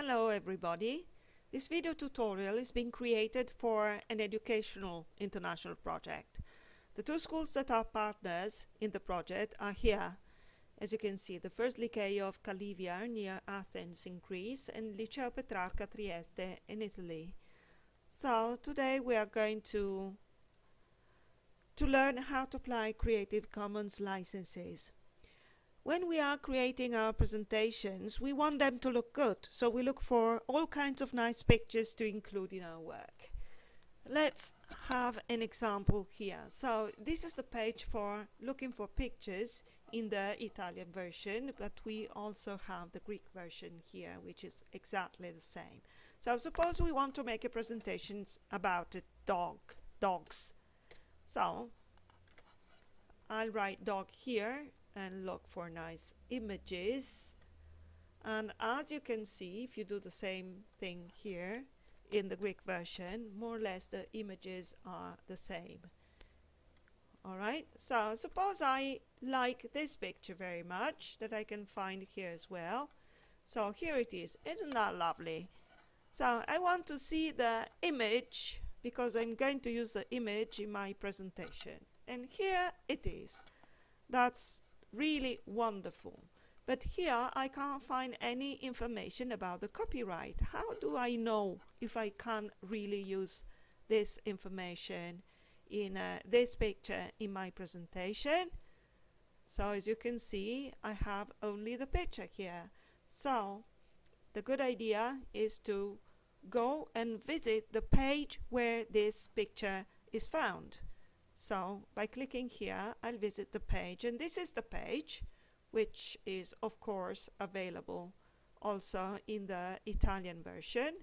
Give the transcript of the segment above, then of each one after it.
Hello everybody. This video tutorial is being created for an educational international project. The two schools that are partners in the project are here. As you can see, the first Liceo of Calivia near Athens in Greece and Liceo Petrarca Trieste in Italy. So today we are going to to learn how to apply Creative Commons licenses. When we are creating our presentations, we want them to look good, so we look for all kinds of nice pictures to include in our work. Let's have an example here. So this is the page for looking for pictures in the Italian version, but we also have the Greek version here, which is exactly the same. So suppose we want to make a presentation about a dog, dogs. So I'll write dog here and look for nice images. And as you can see, if you do the same thing here in the Greek version, more or less the images are the same. Alright, so suppose I like this picture very much that I can find here as well. So here it is. Isn't that lovely? So I want to see the image because I'm going to use the image in my presentation. And here it is. That's really wonderful. But here I can't find any information about the copyright. How do I know if I can really use this information in uh, this picture in my presentation? So as you can see, I have only the picture here. So the good idea is to go and visit the page where this picture is found. So by clicking here, I'll visit the page and this is the page which is of course available also in the Italian version.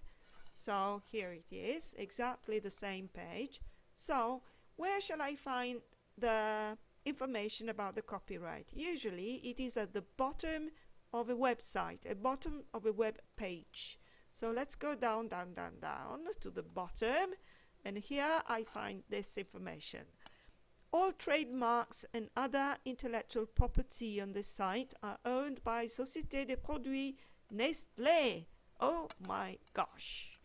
So here it is, exactly the same page. So where shall I find the information about the copyright? Usually it is at the bottom of a website, a bottom of a web page. So let's go down, down, down, down to the bottom and here I find this information. All trademarks and other intellectual property on this site are owned by Société des Produits Nestlé. Oh my gosh.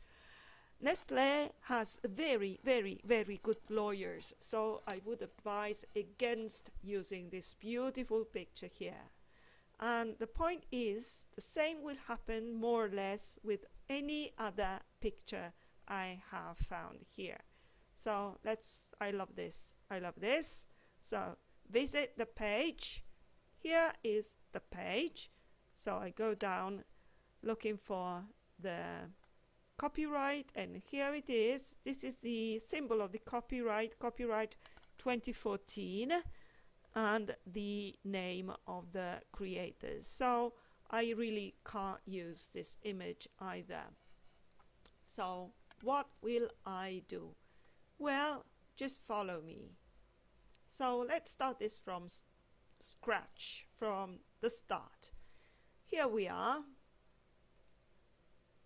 Nestlé has very, very, very good lawyers, so I would advise against using this beautiful picture here. And the point is, the same will happen more or less with any other picture I have found here. So let's, I love this, I love this. So visit the page. Here is the page. So I go down looking for the copyright and here it is. This is the symbol of the copyright, copyright 2014 and the name of the creators. So I really can't use this image either. So what will I do? Well, just follow me. So let's start this from scratch, from the start. Here we are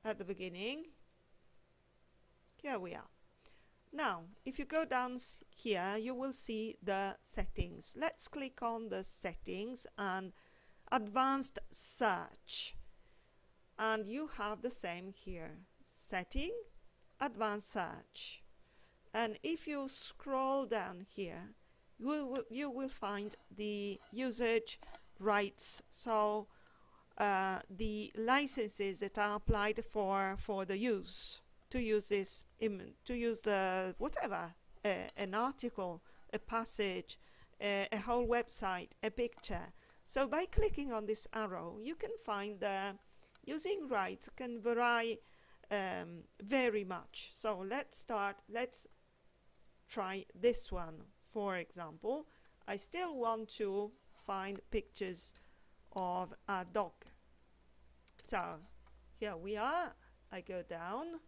at the beginning. Here we are. Now, if you go down here, you will see the settings. Let's click on the settings and advanced search. And you have the same here. Setting, advanced search and if you scroll down here you you will find the usage rights. So uh, the licenses that are applied for for the use to use this to use the whatever uh, an article a passage uh, a whole website a picture. So by clicking on this arrow you can find the using rights can vary um, very much. So let's start let's try this one for example. I still want to find pictures of a dog. So here we are. I go down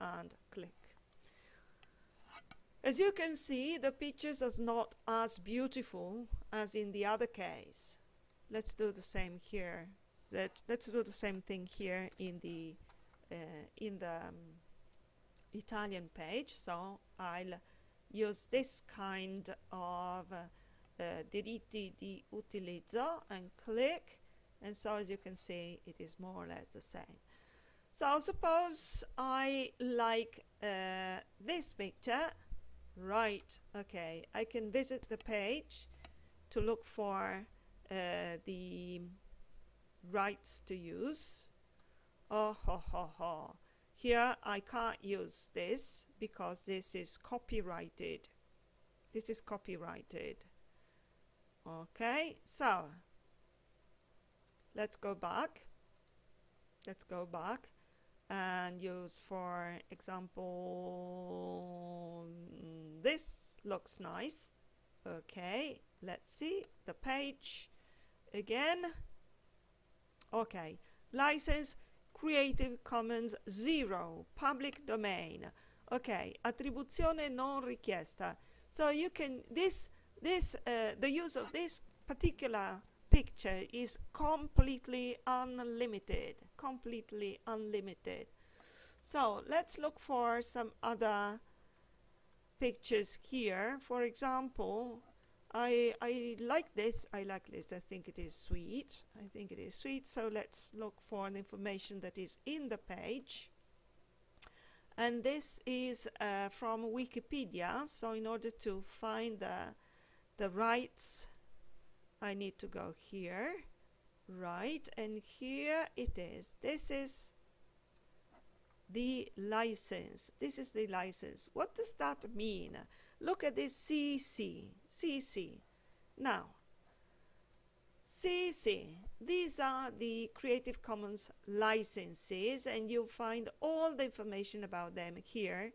and click. As you can see the pictures are not as beautiful as in the other case. Let's do the same here. Let, let's do the same thing here in the uh, in the um, Italian page. So I'll use this kind of uh, diritti di utilizzo and click and so as you can see it is more or less the same So suppose I like uh, this picture, right, okay, I can visit the page to look for uh, the rights to use. Oh, ho, ho, ho. Here I can't use this because this is copyrighted. This is copyrighted. Okay, so let's go back. Let's go back and use, for example, this looks nice. Okay, let's see the page again. Okay, license Creative Commons 0, public domain. Okay, attribuzione non richiesta. So you can, this, this, uh, the use of this particular picture is completely unlimited, completely unlimited. So let's look for some other pictures here. For example, I, I like this, I like this, I think it is sweet, I think it is sweet, so let's look for the information that is in the page. And this is uh, from Wikipedia, so in order to find the, the rights, I need to go here, right, and here it is. This is the license. This is the license. What does that mean? Look at this CC, CC. Now, CC, these are the Creative Commons licenses and you'll find all the information about them here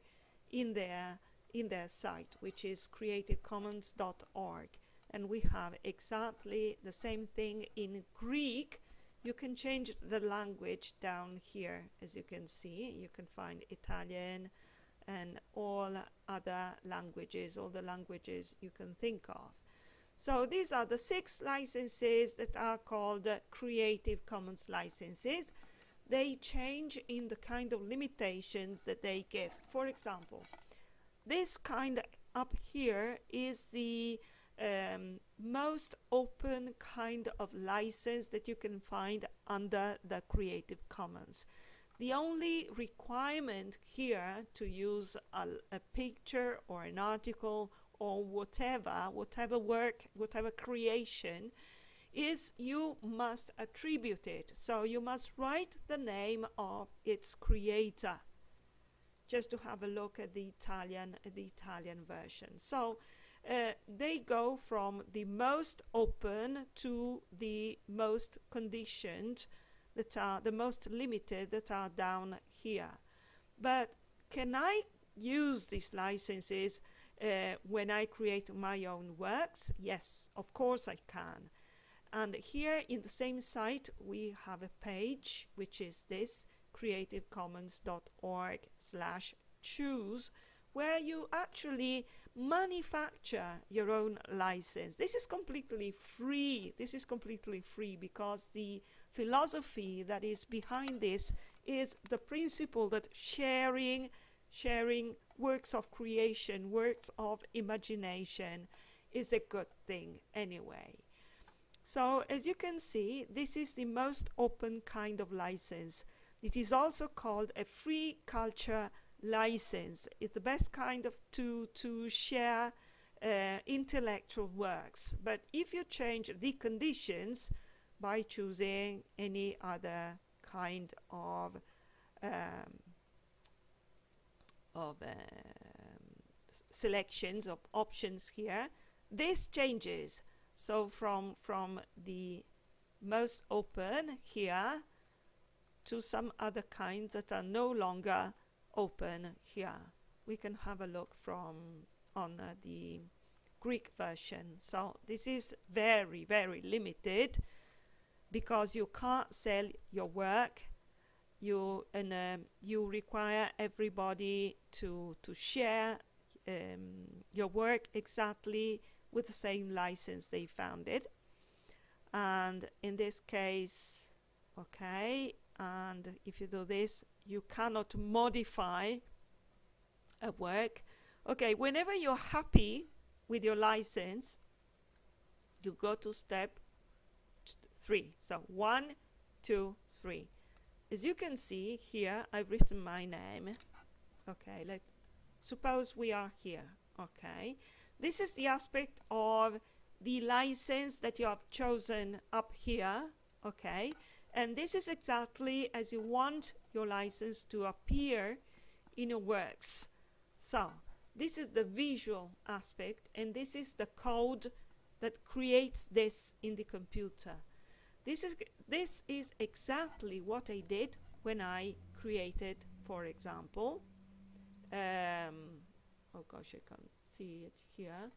in their, in their site, which is creativecommons.org. And we have exactly the same thing in Greek. You can change the language down here, as you can see. You can find Italian, and all other languages, all the languages you can think of. So these are the six licenses that are called uh, Creative Commons licenses. They change in the kind of limitations that they give. For example, this kind up here is the um, most open kind of license that you can find under the Creative Commons. The only requirement here to use a, a, picture or an article or whatever, whatever work, whatever creation, is you must attribute it. So you must write the name of its creator. Just to have a look at the Italian, the Italian version. So uh, they go from the most open to the most conditioned that are the most limited that are down here. But can I use these licenses uh, when I create my own works? Yes, of course I can. And here in the same site we have a page which is this creativecommons.org slash choose where you actually manufacture your own license. This is completely free. This is completely free because the philosophy that is behind this is the principle that sharing, sharing works of creation, works of imagination is a good thing anyway. So as you can see, this is the most open kind of license. It is also called a free culture license. It's the best kind of to, to share uh, intellectual works. But if you change the conditions, by choosing any other kind of um, of um, selections of options here. This changes. So from from the most open here to some other kinds that are no longer open here. We can have a look from on uh, the Greek version. So this is very very limited because you can't sell your work you and um, you require everybody to to share um, your work exactly with the same license they found it. And in this case okay and if you do this you cannot modify a work. Okay whenever you're happy with your license you go to step three. So one, two, three. as you can see here I've written my name. Okay let's suppose we are here okay? This is the aspect of the license that you have chosen up here okay? And this is exactly as you want your license to appear in your works. So this is the visual aspect and this is the code that creates this in the computer this is this is exactly what I did when I created for example um, oh gosh I can't see it here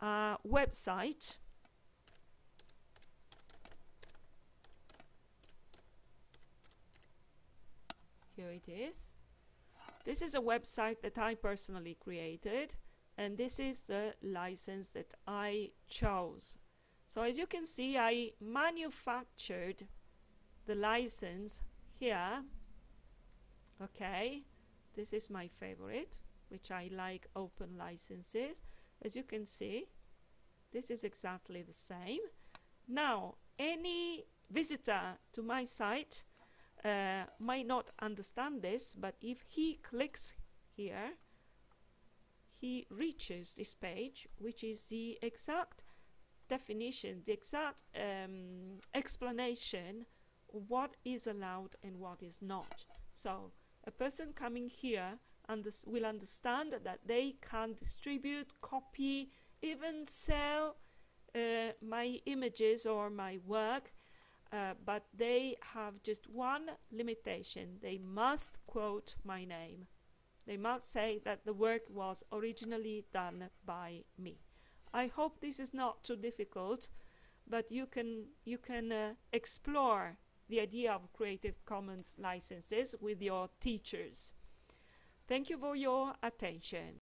a website. Here it is. This is a website that I personally created and this is the license that I chose so as you can see I manufactured the license here. Okay this is my favorite which I like open licenses. As you can see this is exactly the same. Now any visitor to my site uh, might not understand this but if he clicks here he reaches this page which is the exact definition the exact um, explanation what is allowed and what is not so a person coming here unders will understand that they can distribute, copy, even sell uh, my images or my work, uh, but they have just one limitation. They must quote my name. They must say that the work was originally done by me. I hope this is not too difficult, but you can, you can uh, explore the idea of Creative Commons licenses with your teachers. Thank you for your attention.